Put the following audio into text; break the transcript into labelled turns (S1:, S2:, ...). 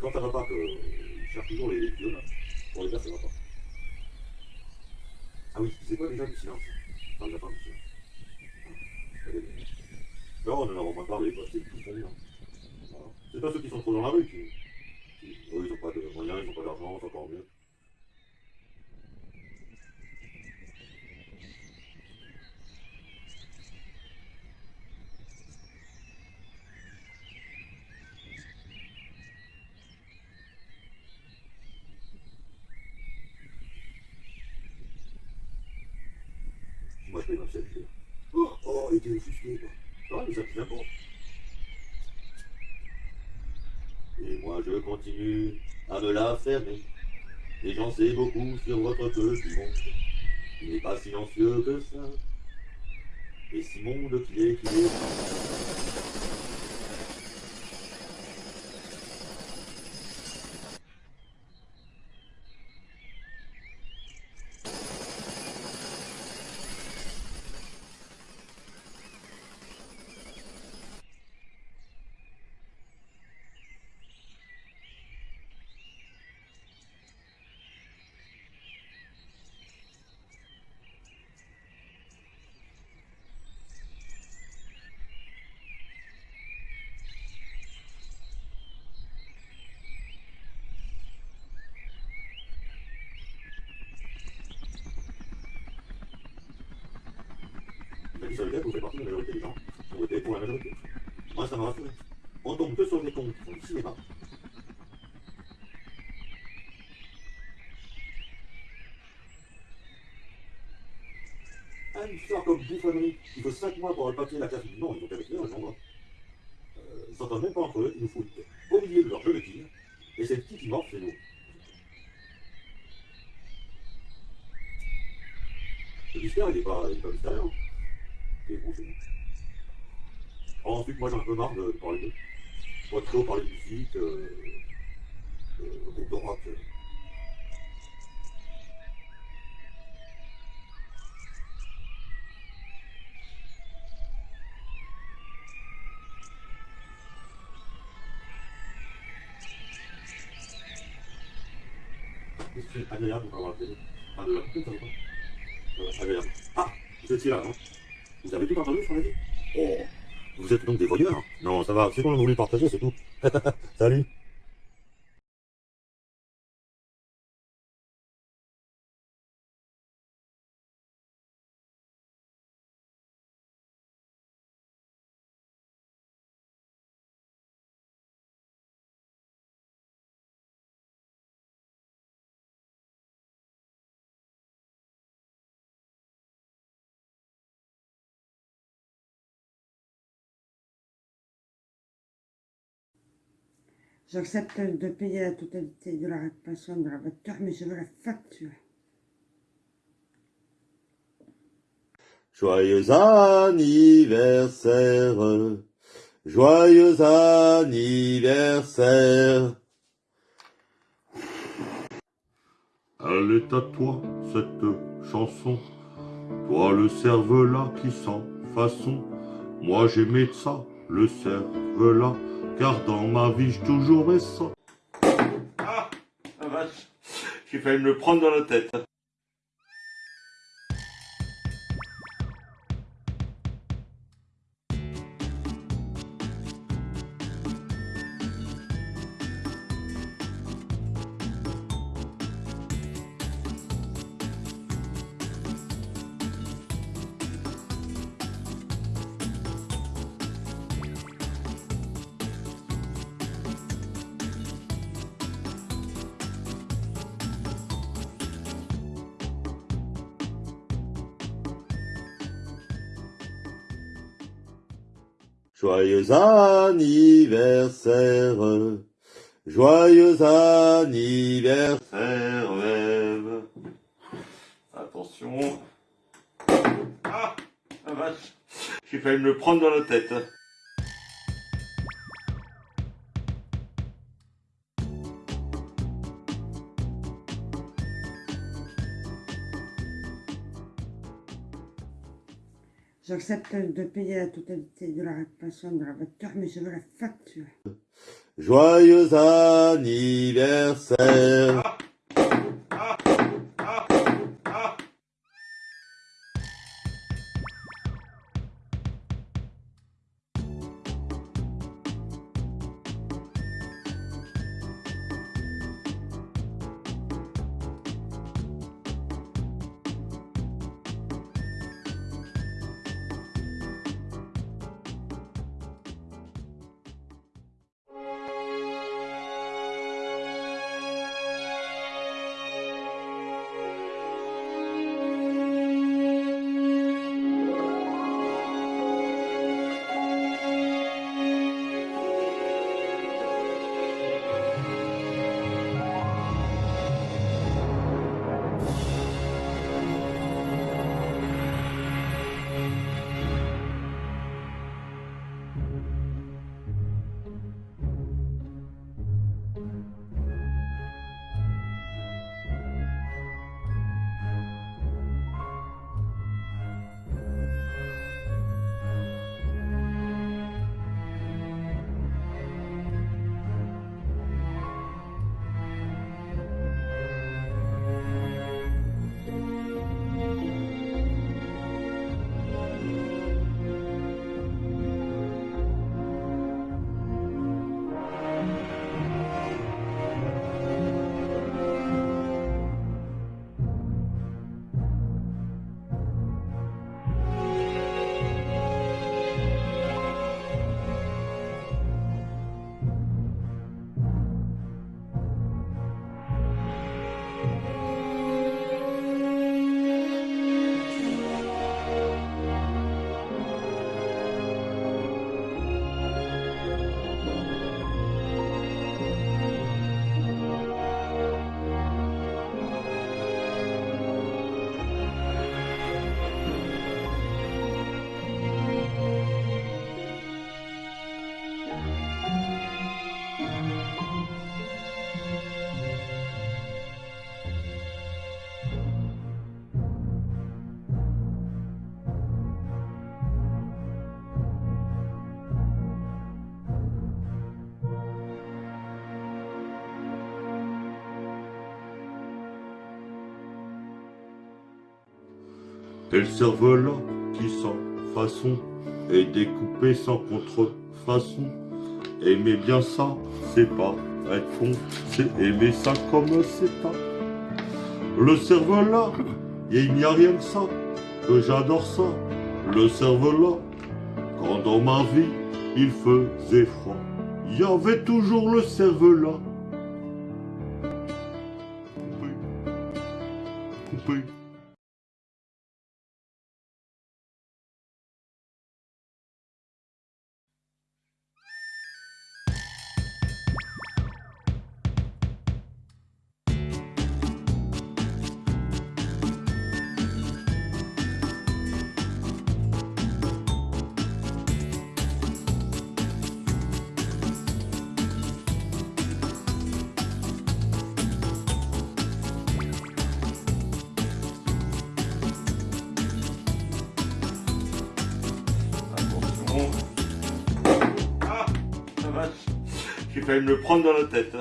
S1: quand ça va pas, qu'ils cherchent toujours les là, pour les faire, ça va pas. Ah oui, c'est quoi déjà du silence? De la fin du silence. Non, on n'en avons pas parlé, quoi, c'est tout. Hein. C'est pas ceux qui sont trop dans la rue qui. eux, ils n'ont pas de moyens, ils n'ont pas d'argent, c'est encore mieux. Et moi, je continue à me la fermer. Et j'en sais beaucoup sur votre petit monde. Il n'est pas silencieux que ça. Et si monde qu'il est, est. Seule vous fait partie de la majorité des gens voté pour la majorité. Moi, ça m'a rassuré. On tombe que sur des cons qui font du cinéma. Une histoire comme bouffonnerie. Il faut 5 mois pour avoir le papier, la classe. Non, ils ont qu'à l'écrire, les gens. Euh, ils s'entendent même pas entre eux, ils nous foutent au milieu de leur gelatine. Et c'est qui qui mord, c'est nous. Le mystère, il n'est pas, il. Alors, ensuite, moi j'ai un peu marre de parler d'eux. Moi, trop parler de musique, euh, euh, de rock. euh. Agréable la de la euh, Agréable. Ah, vous étiez là, non? Vous avez tout entendu, ce qu'on a dit Oh, vous êtes donc des voyeurs Non, ça va, c'est qu'on a voulu partager, c'est tout. Salut
S2: J'accepte de payer la totalité de la réparation de la voiture, mais je veux la facture.
S1: Joyeux anniversaire, joyeux anniversaire. Elle est à toi, cette chanson, toi le cervelas qui sent façon. Moi j'aimais ça, le cervelas, car dans ma vie j'ai toujours aimé ça. Ah, la vache, j'ai failli me le prendre dans la tête. Joyeux anniversaire, joyeux anniversaire. Attention. Ah, la vache, j'ai failli me le prendre dans la tête.
S2: J'accepte de payer la totalité de la réparation de la voiture, mais je veux la facture.
S3: Joyeux anniversaire. Le cerveau-là, qui sans façon est découpé sans contrefaçon. Aimer bien ça, c'est pas être con, c'est aimer ça comme c'est pas. Le cerveau-là, il n'y a rien que ça, que j'adore ça. Le cerveau-là, quand dans ma vie, il faisait froid, il y avait toujours le cerveau-là. Coupé. Coupé. Failli me le prendre dans la tête.